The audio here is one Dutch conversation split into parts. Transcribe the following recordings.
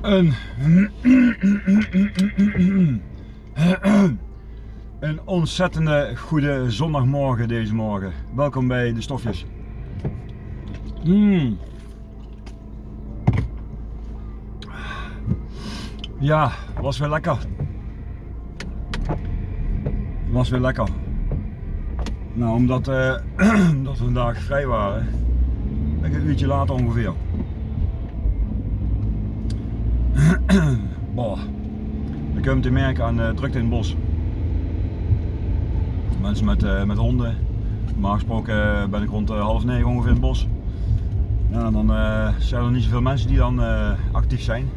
Een, een ontzettende goede zondagmorgen deze morgen. Welkom bij de stofjes. Mm. Ja, was weer lekker. Was weer lekker. Nou, omdat, eh, omdat we vandaag vrij waren, een uurtje later ongeveer. Boah. Je kunt het merken aan de drukte in het bos. Mensen met, uh, met honden. Normaal gesproken eh, ben ik rond half negen ongeveer in het bos. Ja, dan zijn er niet zoveel mensen die dan actief zijn.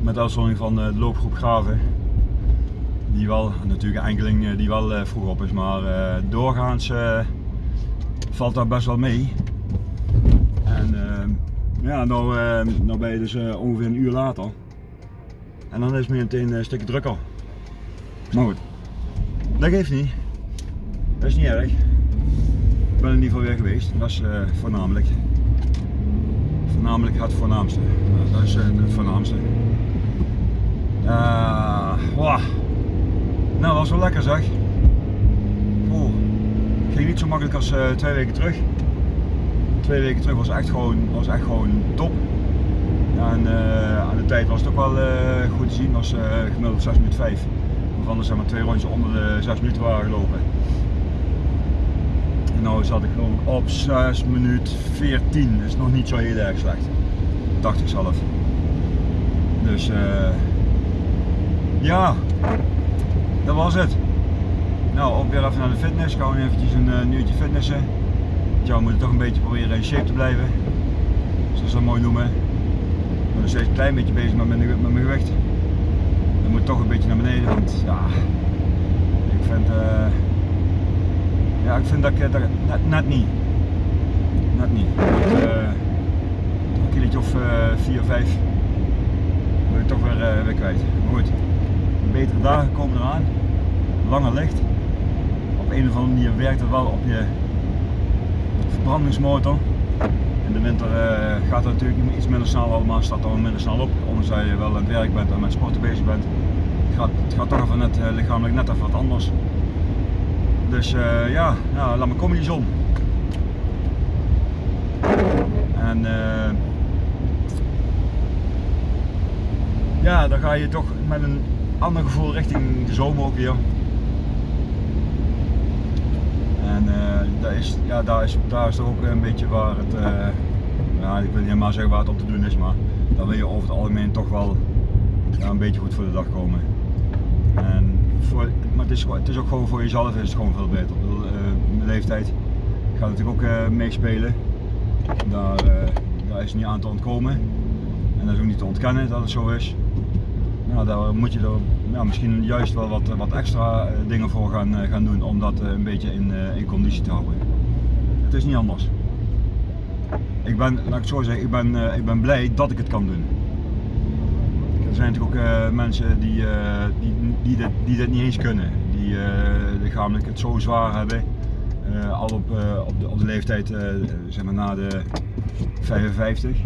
Met uitzondering van de loopgroep Graven. Die wel, natuurlijk enkeling die wel vroeg op is, maar doorgaans valt dat best wel mee. En ja, nou, nou ben je dus ongeveer een uur later. En dan is het meteen een stukje drukker. Maar goed, dat geeft niet. Dat is niet erg. Ik ben in ieder geval weer geweest. Dat is uh, voornamelijk. Voornamelijk het voornaamste. Nou, dat is uh, het voornaamste. Uh, wow. Nou, dat was wel lekker zeg. Oeh. Ging niet zo makkelijk als twee weken terug. Twee weken terug was echt gewoon, was echt gewoon top. En aan de tijd was het ook wel goed te zien. was gemiddeld 6 minuten 5 waarvan er zeg maar twee rondjes onder de 6 minuten waren gelopen. En nu zat ik geloof op 6 minuten 14, dat is nog niet zo heel erg slecht. Dacht ik zelf. Dus ja, dat was het. Nou, ook weer even naar de fitness. Gewoon eventjes een uh, uurtje fitnessen. Ja, we moeten toch een beetje proberen in shape te blijven. Zoals ze dat mooi noemen. Ik ben nog steeds een klein beetje bezig met mijn, met mijn gewicht dan moet toch een beetje naar beneden, want ja, ik vind, uh, ja, ik vind dat ik dat net, niet, net niet. Uh, een kilootje of 4 uh, 5 ben ik toch weer, weer kwijt. Maar goed, betere dagen komen eraan, langer licht. Op een of andere manier werkt het wel op je verbrandingsmotor. In de winter uh, gaat het natuurlijk iets minder snel allemaal, staat er minder snel op. Ondanks dat je wel aan het werk bent en met sporten bezig bent. Het gaat, het gaat toch even net, uh, lichamelijk net even wat anders. Dus uh, ja, laat me komen die zon. En ja, dan ga je toch met een ander gevoel richting de zomer ook weer. En uh, daar, ja, daar, is, daar is ook een beetje waar het, uh, ja, ik wil niet helemaal zeggen waar het op te doen is, maar dan wil je over het algemeen toch wel ja, een beetje goed voor de dag komen. En voor, maar het is, het is ook gewoon voor jezelf is gewoon veel beter. Bedoel, uh, mijn leeftijd gaat natuurlijk ook meespelen. Daar, daar is niet aan te ontkomen. En dat is ook niet te ontkennen dat het zo is. Nou, daar moet je er ja, misschien juist wel wat, wat extra eh, dingen voor gaan, eh, gaan doen om dat eh, een beetje in, in conditie te houden. Het is niet anders. Ik ben, laat ik het zo zeggen, ik ben, ik ben blij dat ik het kan doen. Er zijn natuurlijk ook mensen die, die, die, dit, die dit niet eens kunnen. Die lichamelijk het zo zwaar hebben. al op, op, de, op de leeftijd zeg maar na de 55.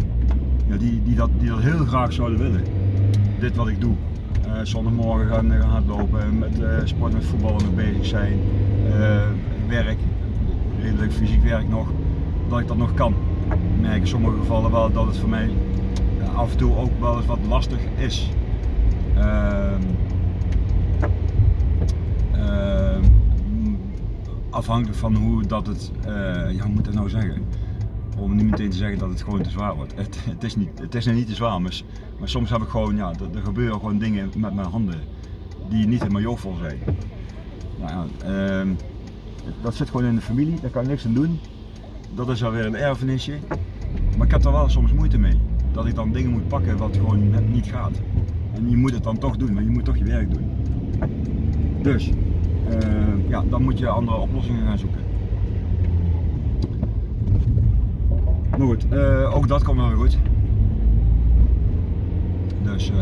Ja, die, die, dat, die dat heel graag zouden willen. Dit wat ik doe. Uh, zondagmorgen gaan, gaan hardlopen, met uh, sport met voetballen mee bezig zijn, uh, werk, redelijk fysiek werk nog, dat ik dat nog kan. Ik merk in sommige gevallen wel dat het voor mij af en toe ook wel eens wat lastig is. Ehm, ehm, afhankelijk van hoe dat het, ja hoe moet ik dat nou zeggen? Om niet meteen te zeggen dat het gewoon te zwaar wordt. Het, het is, niet, het is niet te zwaar, maar, soms heb ik gewoon, ja, er, gebeuren gewoon dingen met mijn handen die niet helemaal jovel zijn. Nou ja, uh, dat zit gewoon in de familie, daar kan ik niks aan doen. Dat is alweer een erfenisje. Maar ik heb er wel soms moeite mee. Dat ik dan dingen moet pakken wat gewoon net niet gaat. En je moet het dan toch doen, maar je moet toch je werk doen. Dus, uh, ja, dan moet je andere oplossingen gaan zoeken. Maar goed, uh, ook dat komt wel weer goed. Dus uh,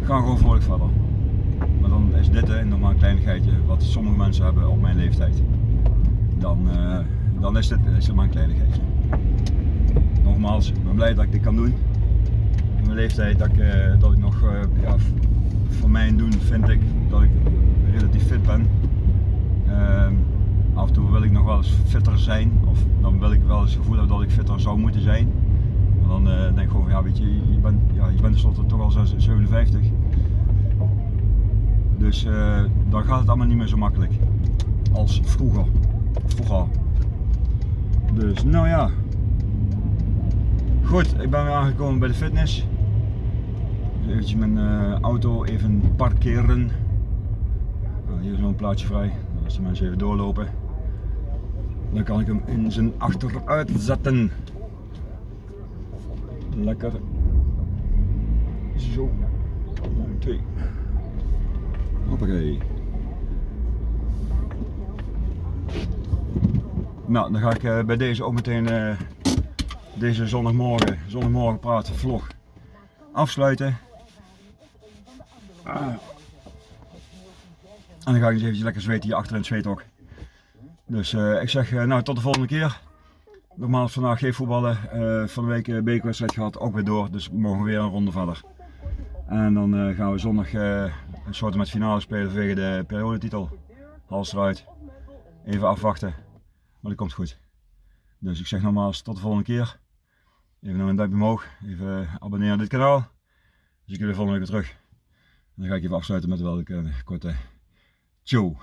we gaan gewoon vrolijk verder. Maar dan is dit een kleinigheidje wat sommige mensen hebben op mijn leeftijd. Dan, uh, dan is dit is maar een kleinigheidje. Nogmaals, ik ben blij dat ik dit kan doen. mijn leeftijd dat ik, eh, dat ik nog, eh, ja, voor mijn doen vind ik dat ik relatief fit ben. Af en toe wil ik nog wel eens fitter zijn, of dan wil ik wel eens het gevoel hebben dat ik fitter zou moeten zijn. Dan eh, denk ik gewoon van ja, weet je, je bent, ja, je bent tenslotte toch al zes- 57. Dus eh, dan gaat het allemaal niet meer zo makkelijk als vroeger. Vroeger. Dus nou ja. Goed, ik ben weer aangekomen bij de fitness. Dus mijn eh, auto even parkeren. Nou, hier is nog een plaatsje vrij. Als de mensen even doorlopen. Dan kan ik hem in zijn achteruit zetten. Lekker. Zo. 1, 2. Hoppakee. Nou, dan ga ik eh, bij deze ook meteen eh, deze zondagmorgen, zondagmorgen praten vlog afsluiten. En dan ga ik eens eventjes lekker zweten hier achter in het zweethok. Dus eh, ik zeg eh, nou tot de volgende keer. Nogmaals vandaag geen voetballen. Eh, van de week bekerwedstrijd gehad, ook weer door. Dus morgen weer een ronde verder. En dan gaan we zondag een soort met finale spelen vanwege de periodetitel. Hals eruit. Even afwachten. Maar dat komt goed. Dus ik zeg nogmaals tot de volgende keer. Even nog een duimpje omhoog. Even abonneren op dit kanaal. Dus ik jullie volgende week weer terug. En dan ga ik even afsluiten met wel een korte Ciao.